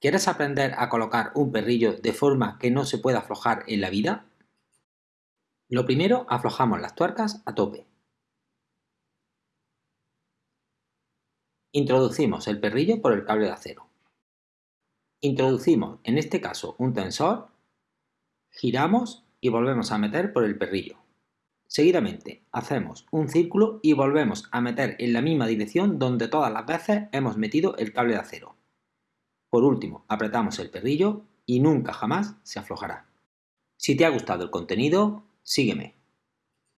¿Quieres aprender a colocar un perrillo de forma que no se pueda aflojar en la vida? Lo primero, aflojamos las tuercas a tope. Introducimos el perrillo por el cable de acero. Introducimos, en este caso, un tensor, giramos y volvemos a meter por el perrillo. Seguidamente, hacemos un círculo y volvemos a meter en la misma dirección donde todas las veces hemos metido el cable de acero. Por último, apretamos el perrillo y nunca jamás se aflojará. Si te ha gustado el contenido, sígueme.